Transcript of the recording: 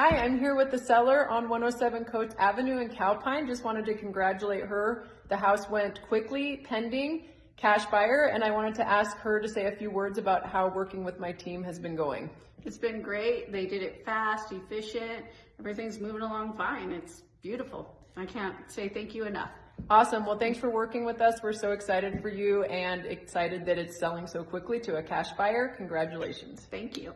Hi, I'm here with the seller on 107 Coates Avenue in Calpine. Just wanted to congratulate her. The house went quickly, pending, cash buyer, and I wanted to ask her to say a few words about how working with my team has been going. It's been great. They did it fast, efficient. Everything's moving along fine. It's beautiful. I can't say thank you enough. Awesome. Well, thanks for working with us. We're so excited for you and excited that it's selling so quickly to a cash buyer. Congratulations. Thank you.